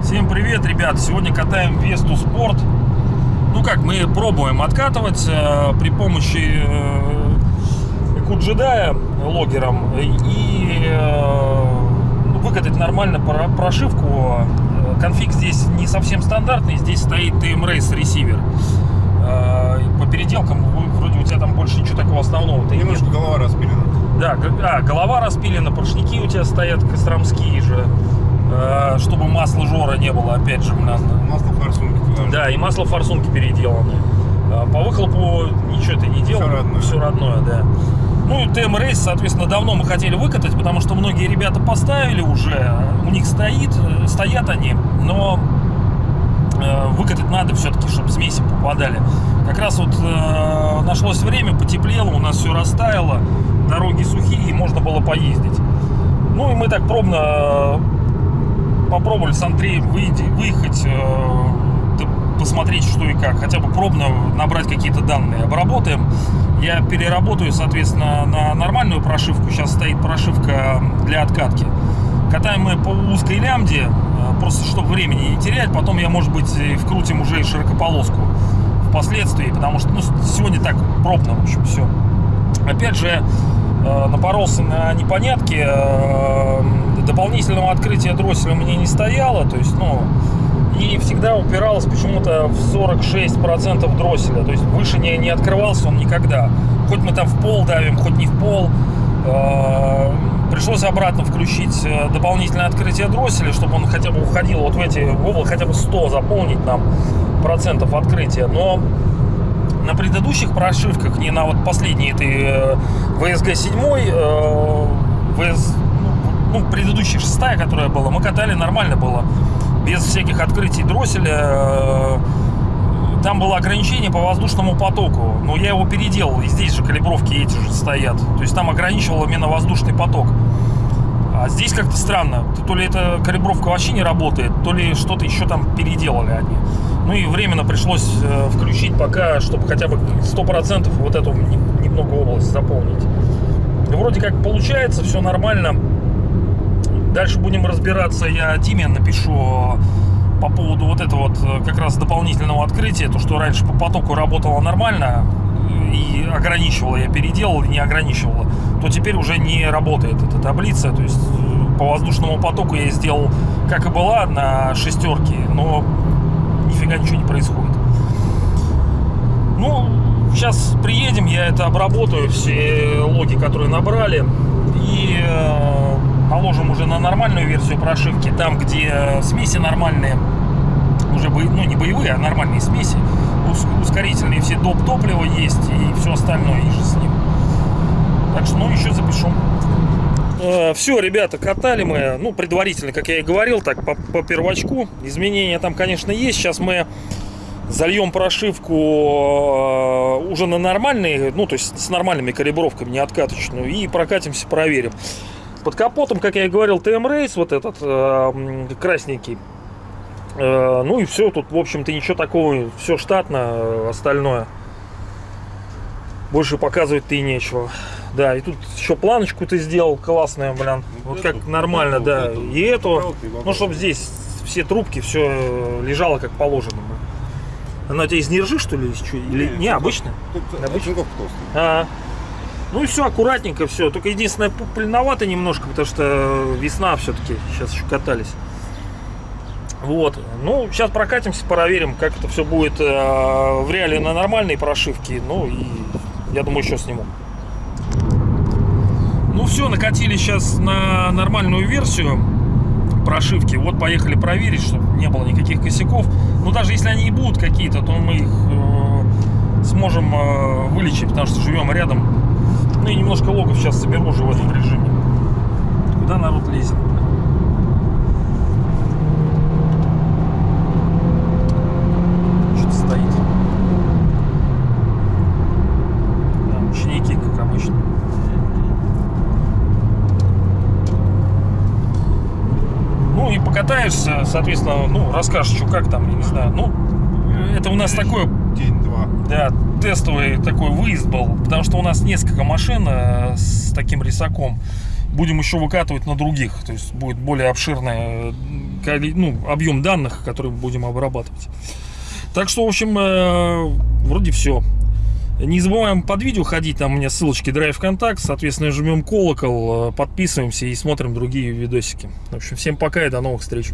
Всем привет, ребят! Сегодня катаем Весту Спорт. Ну как, мы пробуем откатывать э, при помощи э, Экуджедая логером и э, выкатать нормально про- прошивку. Конфиг здесь не совсем стандартный, здесь стоит TM Race ресивер. Э, по переделкам вроде у тебя там больше ничего такого основного-то и нет. Немножко голова распилена. Да, а, голова распилена, поршники у тебя стоят костромские же, э, чтобы масла жора не было, опять же. Масло форсунки. Да, и масло форсунки переделаны. А, По выхлопу ничего ты не делал. Всё родное. Все родное, да. Ну и ТМ Рейс, соответственно, давно мы хотели выкатать, потому что многие ребята поставили уже, у них стоит, э, стоят они, но э, выкатать надо все-таки, чтобы смеси попадали. Как раз вот э, нашлось время, потеплело, у нас все растаяло, дороги сухие, можно было поездить. Ну и мы так пробно э, попробовали с Андреем выйти, выехать, э, посмотреть, что и как. Хотя бы пробно набрать какие-то данные. Обработаем. Я переработаю, соответственно, на нормальную прошивку. Сейчас стоит прошивка для откатки. Катаем мы по узкой лямде, э, просто чтобы времени не терять. Потом я, может быть, вкрутим уже и широкополоску впоследствии, потому что ну, сегодня так пробно, в общем, все. Опять же, э, напоролся на непонятки. э, Дополнительного открытия дросселя меня не стояло, то есть, ну, и всегда упиралось почему-то в 46% дросселя, то есть выше не, не открывался он никогда. Хоть мы там в пол давим, хоть не в пол. Пришлось обратно включить э, дополнительное открытие дросселя, чтобы он хотя бы уходил вот в эти в хотя бы 100 заполнить нам процентов открытия. Но на предыдущих прошивках, не на вот последней этой э, VSG 7, э, VS, ну, ну, предыдущая шестая, которая была, мы катали нормально было, без всяких открытий дросселя. Там было ограничение по воздушному потоку, но я его переделал, и здесь же калибровки эти же стоят. То есть там ограничивал именно воздушный поток. А здесь как-то странно. То ли эта калибровка вообще не работает, то ли что-то еще там переделали они. Ну и временно пришлось э, включить пока, чтобы хотя бы 100% вот эту не- немного область заполнить. И вроде как получается, все нормально. Дальше будем разбираться. Я Диме напишу по поводу вот этого вот э, как раз дополнительного открытия. То, что раньше по потоку работало нормально э, и ограничивало, я переделал и не ограничивало, то теперь уже не работает эта таблица. То есть э, по воздушному потоку я сделал, как и была, на шестерке, но нифига ничего не происходит. Ну, сейчас приедем, я это обработаю, все логи, которые набрали, и наложим уже на нормальную версию прошивки, там, где смеси нормальные, уже, бо- ну, не боевые, а нормальные смеси, ус- ускорительные все доп. топлива есть и все остальное, и же с ним. Так что, ну, еще запишу. Все, ребята, катали мы, ну, предварительно, как я и говорил, так, по, по первочку. Изменения там, конечно, есть. Сейчас мы зальем прошивку э, уже на нормальные, ну, то есть с нормальными калибровками, не откаточную, и прокатимся, проверим. Под капотом, как я и говорил, TM Race, вот этот э, красненький. Э, ну и все, тут, в общем-то, ничего такого, все штатно, э, остальное. Больше показывать-то и нечего. Да, и тут еще планочку ты сделал классная, блин. Вот как нормально, вот да. эту, И эту, ну, чтобы здесь все трубки, все лежало как положено. Она у тебя из нержи, что ли, или не, цинков- обычно? Обычно? толстая. А, ну и все аккуратненько, все. Только единственное, пыльновато немножко, потому что весна все-таки. Сейчас еще катались. Вот. Ну, сейчас прокатимся, проверим, как это все будет э, в реале на нормальной прошивке. Ну и я думаю, еще сниму. Ну все, накатили сейчас на нормальную версию прошивки. Вот поехали проверить, чтобы не было никаких косяков. Но даже если они и будут какие-то, то мы их э, сможем э, вылечить, потому что живем рядом. Ну и немножко логов сейчас соберу уже в этом режиме. Куда народ лезет? Что-то стоит. Да, ученики, как обычно. Ну и покатаешься, соответственно, ну, расскажешь, что как там, я не знаю. Ну, это у нас такое День-два. да, тестовый такой выезд был, потому что у нас несколько машин э, с таким рисаком. Будем еще выкатывать на других, то есть будет более обширный э, ну, объем данных, которые будем обрабатывать. Так что, в общем, э, вроде все. Не забываем под видео ходить, там у меня ссылочки Drive Контакт, соответственно, жмем колокол, подписываемся и смотрим другие видосики. В общем, всем пока и до новых встреч.